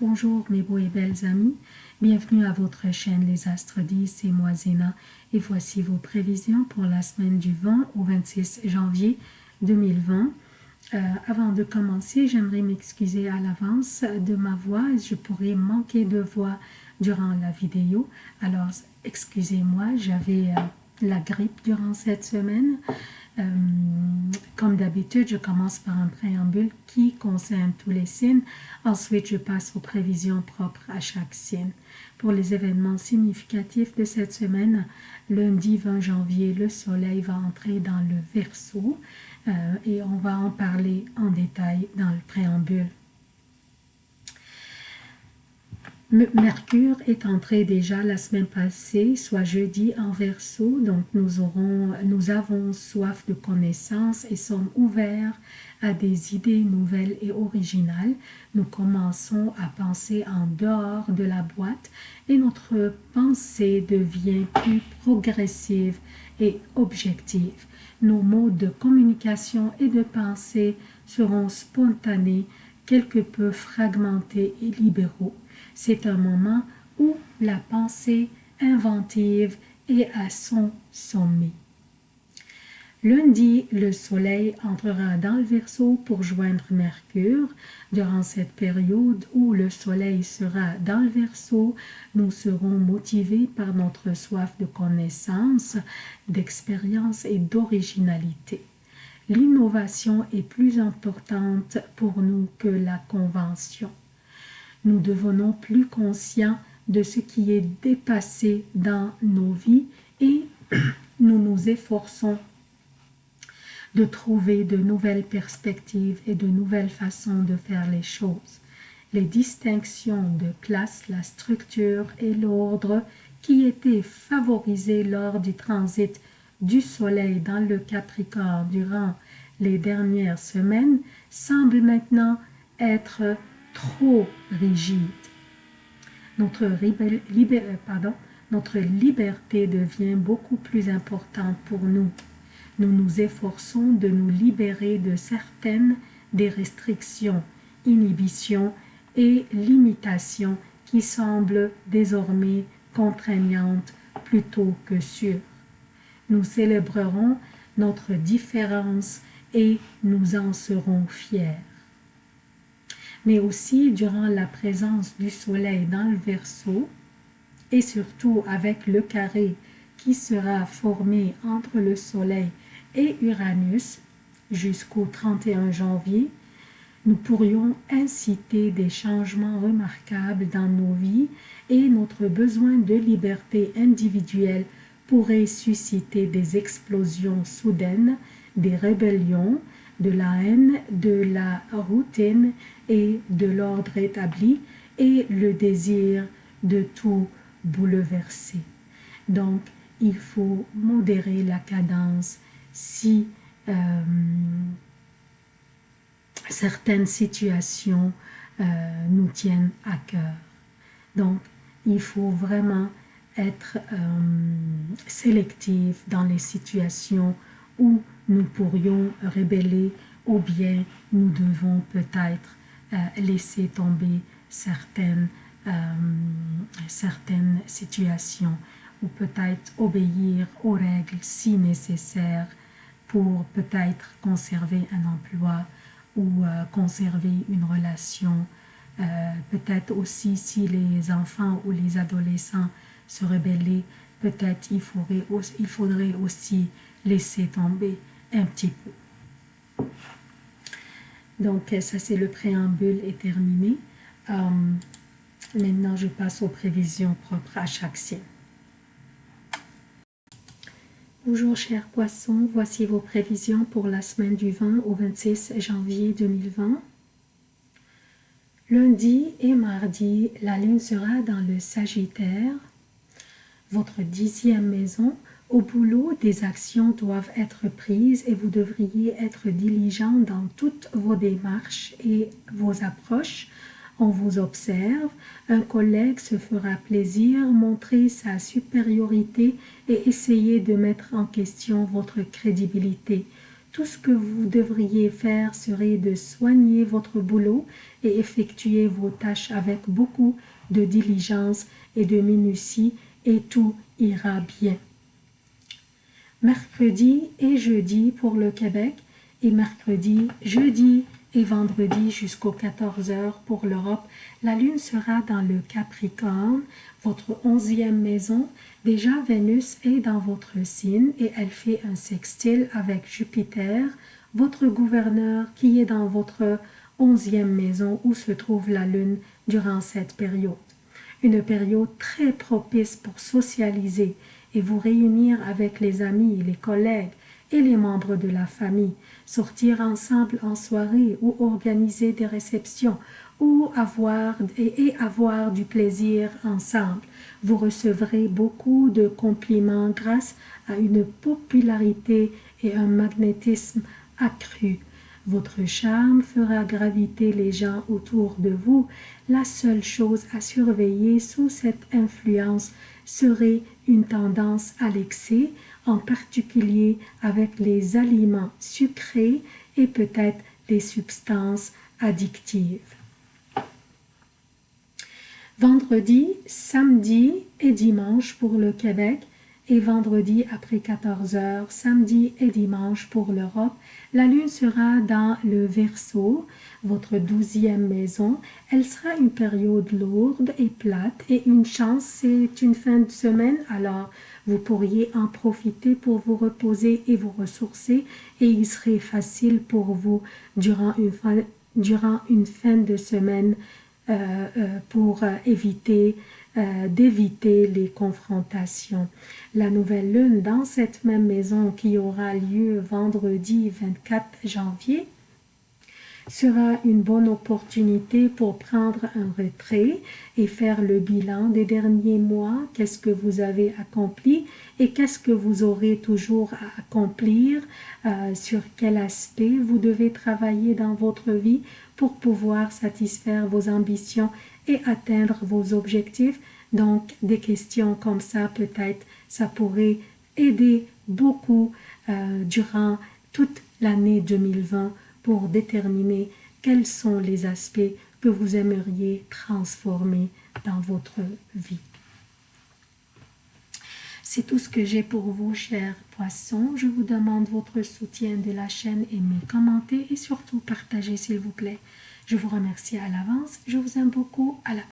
Bonjour mes beaux et belles amis, bienvenue à votre chaîne Les Astres 10, c'est moi Zéna et voici vos prévisions pour la semaine du 20 au 26 janvier 2020. Euh, avant de commencer, j'aimerais m'excuser à l'avance de ma voix, je pourrais manquer de voix durant la vidéo, alors excusez-moi, j'avais euh, la grippe durant cette semaine. Euh, comme d'habitude, je commence par un préambule qui concerne tous les signes. Ensuite, je passe aux prévisions propres à chaque signe. Pour les événements significatifs de cette semaine, lundi 20 janvier, le soleil va entrer dans le Verseau et on va en parler en détail dans le préambule. Mercure est entré déjà la semaine passée, soit jeudi en verso, donc nous, nous avons soif de connaissances et sommes ouverts à des idées nouvelles et originales. Nous commençons à penser en dehors de la boîte et notre pensée devient plus progressive et objective. Nos modes de communication et de pensée seront spontanés, quelque peu fragmentés et libéraux. C'est un moment où la pensée inventive est à son sommet. Lundi, le soleil entrera dans le Verseau pour joindre Mercure. Durant cette période où le soleil sera dans le Verseau, nous serons motivés par notre soif de connaissance, d'expérience et d'originalité. L'innovation est plus importante pour nous que la convention nous devenons plus conscients de ce qui est dépassé dans nos vies et nous nous efforçons de trouver de nouvelles perspectives et de nouvelles façons de faire les choses. Les distinctions de classe, la structure et l'ordre qui étaient favorisés lors du transit du Soleil dans le Capricorne durant les dernières semaines semblent maintenant être trop rigide. Notre, euh, notre liberté devient beaucoup plus importante pour nous. Nous nous efforçons de nous libérer de certaines des restrictions, inhibitions et limitations qui semblent désormais contraignantes plutôt que sûres. Nous célébrerons notre différence et nous en serons fiers mais aussi durant la présence du soleil dans le Verseau et surtout avec le carré qui sera formé entre le soleil et Uranus jusqu'au 31 janvier, nous pourrions inciter des changements remarquables dans nos vies et notre besoin de liberté individuelle pourrait susciter des explosions soudaines, des rébellions, de la haine, de la routine et de l'ordre établi et le désir de tout bouleverser. Donc, il faut modérer la cadence si euh, certaines situations euh, nous tiennent à cœur. Donc, il faut vraiment être euh, sélectif dans les situations où nous pourrions rébeller ou bien nous devons peut-être euh, laisser tomber certaines, euh, certaines situations ou peut-être obéir aux règles si nécessaire pour peut-être conserver un emploi ou euh, conserver une relation. peut-être aussi si les enfants ou les adolescents se rebellaient, peut-être il il faudrait aussi laisser tomber un petit peu. Donc, ça, c'est le préambule est terminé. Euh, maintenant, je passe aux prévisions propres à chaque signe. Bonjour chers poissons, voici vos prévisions pour la semaine du 20 au 26 janvier 2020. Lundi et mardi, la lune sera dans le Sagittaire, votre dixième maison, au boulot, des actions doivent être prises et vous devriez être diligent dans toutes vos démarches et vos approches. On vous observe, un collègue se fera plaisir, montrer sa supériorité et essayer de mettre en question votre crédibilité. Tout ce que vous devriez faire serait de soigner votre boulot et effectuer vos tâches avec beaucoup de diligence et de minutie et tout ira bien. Mercredi et jeudi pour le Québec et mercredi, jeudi et vendredi jusqu'aux 14 heures pour l'Europe. La lune sera dans le Capricorne, votre onzième maison. Déjà, Vénus est dans votre signe et elle fait un sextile avec Jupiter, votre gouverneur qui est dans votre onzième maison où se trouve la lune durant cette période. Une période très propice pour socialiser et vous réunir avec les amis, les collègues, et les membres de la famille, sortir ensemble en soirée ou organiser des réceptions ou avoir et, avoir du plaisir ensemble. Vous recevrez beaucoup de compliments grâce à une popularité et un magnétisme accru. Votre charme fera graviter les gens autour de vous. La seule chose à surveiller sous cette influence serait une tendance à l'excès, en particulier avec les aliments sucrés et peut-être les substances addictives. Vendredi, samedi et dimanche pour le Québec et vendredi après 14 heures, samedi et dimanche pour l'Europe. La lune sera dans le Verseau, votre douzième maison. Elle sera une période lourde et plate et une chance, c'est une fin de semaine, alors vous pourriez en profiter pour vous reposer et vous ressourcer et il serait facile pour vous durant une fin, durant une fin de semaine euh, euh, pour euh, éviter d'éviter les confrontations. La nouvelle lune dans cette même maison qui aura lieu vendredi 24 janvier sera une bonne opportunité pour prendre un retrait et faire le bilan des derniers mois, qu'est-ce que vous avez accompli et qu'est-ce que vous aurez toujours à accomplir, euh, sur quel aspect vous devez travailler dans votre vie pour pouvoir satisfaire vos ambitions atteindre vos objectifs. Donc, des questions comme ça, peut-être, ça pourrait aider beaucoup euh, durant toute l'année 2020 pour déterminer quels sont les aspects que vous aimeriez transformer dans votre vie. C'est tout ce que j'ai pour vous, chers poissons. Je vous demande votre soutien de la chaîne, aimez, commentez et surtout partagez, s'il vous plaît. Je vous remercie à l'avance. Je vous aime beaucoup. À la